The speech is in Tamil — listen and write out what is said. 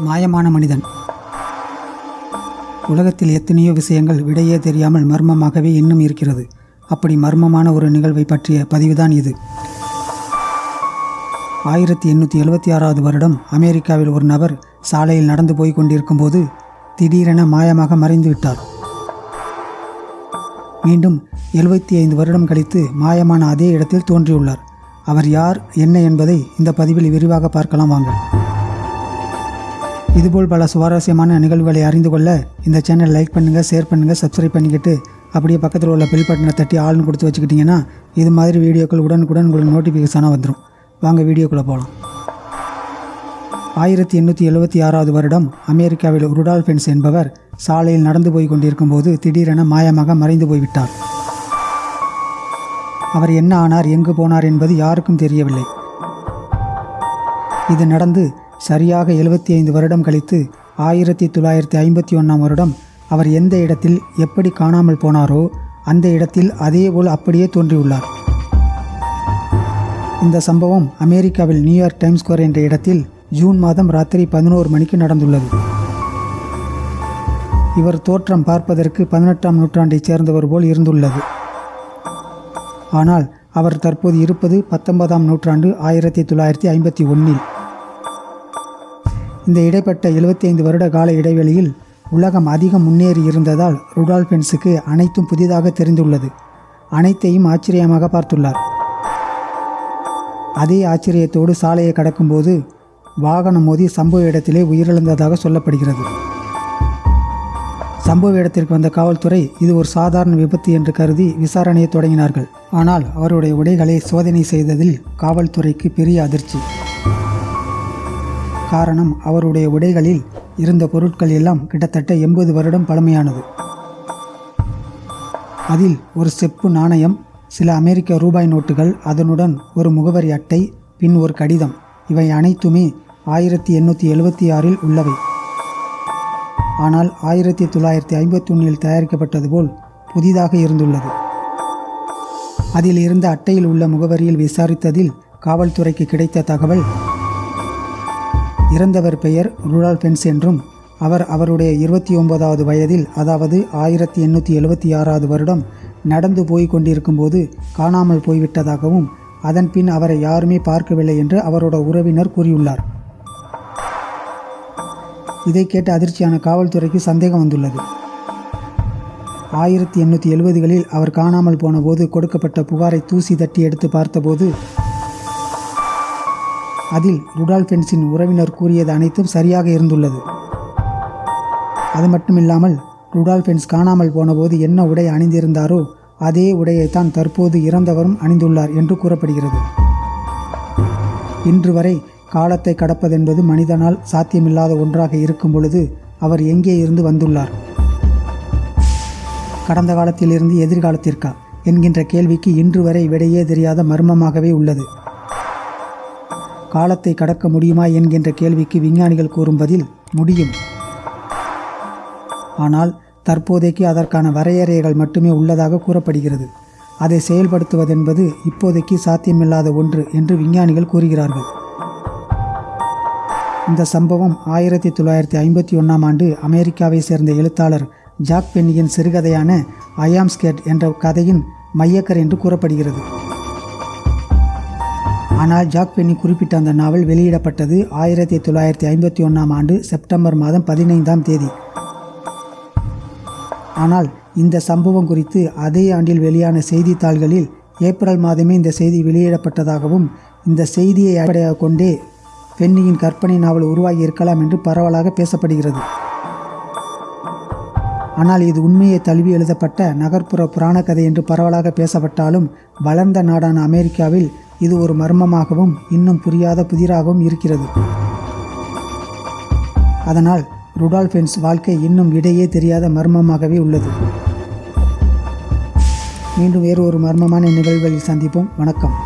மாயமான மனிதன். உலகத்தில் எத்தனையோ விஷயங்கள் விடையே தெரியாமல் மர்மமாகவே இன்னும் இருக்கிறது. அப்படி மர்மமான ஒரு நிகழ்வை பற்றிய பதிவுதான் இது. ஆயிரத்தி எண்ணூற்றி எழுபத்தி ஆறாவது வருடம் அமெரிக்காவில் ஒரு நபர் சாலையில் நடந்து போய் கொண்டிருக்கும்போது திடீரென மாயமாக மறைந்து விட்டார். மீண்டும் எழுபத்தி ஐந்து வருடம் கழித்து மாயமான அதே இடத்தில் தோன்றியுள்ளார். அவர் யார் என்ன என்பதை இந்த பதிவில் விரிவாக பார்க்கலாம் வாங்க. இதுபோல் பல சுவாரஸ்யமான நிகழ்வுகளை அறிந்து கொள்ள இந்த சேனல் லைக் பண்ணுங்கள் ஷேர் பண்ணுங்கள் சப்ஸ்கிரைப் பண்ணிக்கிட்டு அப்படியே பக்கத்தில் உள்ள பெல் பட்டனை தட்டி ஆள்னு கொடுத்து வச்சுக்கிட்டிங்கன்னா இது மாதிரி வீடியோக்கள் உடனுக்குடன் உங்களுக்கு நோட்டிஃபிகேஷனாக வந்துடும் வாங்க வீடியோக்குள்ளே போகலாம் ஆயிரத்தி எண்ணூற்றி எழுபத்தி ஆறாவது வருடம் அமெரிக்காவில் ருடால்ஃபென்ஸ் என்பவர் சாலையில் நடந்து போய் கொண்டிருக்கும் போது திடீரென மாயமாக மறைந்து போய்விட்டார் அவர் என்ன ஆனார் எங்கு போனார் என்பது யாருக்கும் தெரியவில்லை. இது நடந்து சரியாக எழுபத்தி ஐந்து வருடம் கழித்து ஆயிரத்தி தொள்ளாயிரத்தி ஐம்பத்தி ஒன்றாம் வருடம் அவர் எந்த இடத்தில் எப்படி காணாமல் போனாரோ அந்த இடத்தில் அதேபோல் அப்படியே தோன்றியுள்ளார். இந்த சம்பவம் அமெரிக்காவில் நியூயார்க் டைம்ஸ் ஸ்கொயர் என்ற இடத்தில் ஜூன் மாதம் ராத்திரி பதினோரு மணிக்கு நடந்துள்ளது. இவர் தோற்றம் பார்ப்பதற்கு பதினெட்டாம் நூற்றாண்டைச் சேர்ந்தவர் போல் இருந்துள்ளது. ஆனால் அவர் தற்போது இருப்பது பத்தொன்பதாம் நூற்றாண்டு ஆயிரத்தி தொள்ளாயிரத்தி ஐம்பத்தி ஒன்றில் இந்த இடைப்பட்ட 75 வருட கால இடைவெளியில் உலகம் அதிகம் முன்னேறி இருந்ததால் ருடால்பென்ஸுக்கு அனைத்தும் புதிதாக தெரிந்துள்ளது. அனைத்தையும் ஆச்சரியமாக பார்த்துள்ளார். அதே ஆச்சரியத்தோடு சாலையை கடக்கும்போது வாகனம் மோதி சம்பவ இடத்திலே உயிரிழந்ததாக சொல்லப்படுகிறது. சம்பவ இடத்திற்கு வந்த காவல்துறை இது ஒரு சாதாரண விபத்து என்று கருதி விசாரணையை தொடங்கினார்கள். ஆனால் அவருடைய உடைகளை சோதனை செய்ததில் காவல்துறைக்கு பெரிய அதிர்ச்சி. காரணம் அவருடைய உடைகளில் இருந்த பொருட்கள் எல்லாம் கிட்டத்தட்ட எண்பது வருடம் பழமையானது. அதில் ஒரு செப்பு நாணயம் சில அமெரிக்க ரூபாய் நோட்டுகள் அதனுடன் ஒரு முகவரி அட்டை பின் ஒரு கடிதம். இவை அனைத்துமே ஆயிரத்தி எண்ணூற்றி எழுபத்தி ஆறில் உள்ளவை. ஆனால் ஆயிரத்தி தொள்ளாயிரத்தி ஐம்பத்தி ஒன்றில் தயாரிக்கப்பட்டது போல் புதிதாக இருந்துள்ளது. அதில் இருந்த அட்டையில் உள்ள முகவரியில் விசாரித்ததில் காவல்துறைக்கு கிடைத்த தகவல் இறந்தவர் பெயர் ரூரால் பென்ஸ் என்றும் அவர் அவருடைய இருபத்தி ஒன்பதாவது வயதில் அதாவது ஆயிரத்தி எண்ணூற்றி எழுபத்தி ஆறாவது வருடம் நடந்து போய் கொண்டிருக்கும்போது காணாமல் போய்விட்டதாகவும் அதன் பின் அவரை யாருமே பார்க்கவில்லை என்று அவரோட உறவினர் கூறியுள்ளார். இதை கேட்ட அதிர்ச்சியான காவல்துறைக்கு சந்தேகம் வந்துள்ளது. ஆயிரத்தி எண்ணூற்றி எழுபதுகளில் அவர் காணாமல் போனபோது கொடுக்கப்பட்ட புகாரை தூசி தட்டி எடுத்து பார்த்தபோது அதில் ருடால்ஃபென்ஸின் உறவினர் கூறியது அனைத்தும் சரியாக இருந்துள்ளது. அது மட்டுமில்லாமல் ருடால்ஃபென்ஸ் காணாமல் போனபோது என்ன உடை அணிந்திருந்தாரோ அதே உடையைத்தான் தற்போது இறந்தவரும் அணிந்துள்ளார் என்று கூறப்படுகிறது. இன்று வரை காலத்தை கடப்பதென்பது மனிதனால் சாத்தியமில்லாத ஒன்றாக இருக்கும் பொழுது அவர் எங்கே இருந்து வந்துள்ளார்? கடந்த காலத்திலிருந்து எதிர்காலத்திற்கா? என்கின்ற கேள்விக்கு இன்று வரை விடையே தெரியாத மர்மமாகவே உள்ளது. காலத்தை கடக்க முடியுமா என்கின்ற கேள்விக்கு விஞ்ஞானிகள் கூறும் பதில் முடியும். ஆனால் தற்போதைக்கு அதற்கான வரையறைகள் மட்டுமே உள்ளதாக கூறப்படுகிறது. அதை செயல்படுத்துவதென்பது இப்போதைக்கு சாத்தியமில்லாத ஒன்று என்று விஞ்ஞானிகள் கூறுகிறார்கள். இந்த சம்பவம் ஆயிரத்தி தொள்ளாயிரத்தி ஐம்பத்தி ஒன்றாம் ஆண்டு அமெரிக்காவை சேர்ந்த எழுத்தாளர் ஜாக் பென்னியின் சிறுகதையான ஐயாம் ஸ்கேட் என்ற கதையின் மையக்கர் என்று கூறப்படுகிறது. ஆனால் ஜாக் பென்னி குறிப்பிட்ட அந்த நாவல் வெளியிடப்பட்டது ஆயிரத்தி தொள்ளாயிரத்தி ஐம்பத்தி ஒன்றாம் ஆண்டு செப்டம்பர் மாதம் பதினைந்தாம் தேதி. ஆனால் இந்த சம்பவம் குறித்து அதே ஆண்டில் வெளியான செய்தித்தாள்களில் ஏப்ரல் மாதமே இந்த செய்தி வெளியிடப்பட்டதாகவும் இந்த செய்தியை அடிப்படையாக கொண்டே பென்னியின் கற்பனை நாவல் உருவாகி இருக்கலாம் என்று பரவலாக பேசப்படுகிறது. ஆனால் இது உண்மையை தழுவி எழுதப்பட்ட நகர்ப்புற புராண கதை என்று பரவலாக பேசப்பட்டாலும் வளர்ந்த நாடான அமெரிக்காவில் இது ஒரு மர்மமாகவும் இன்னும் புரியாத புதிராகவும் இருக்கிறது. அதனால் ருடால்ஃபென்ஸ் வாழ்க்கை இன்னும் இடையே தெரியாத மர்மமாகவே உள்ளது. மீண்டும் வேறு ஒரு மர்மமான நிகழ்வுகளில் சந்திப்போம். வணக்கம்.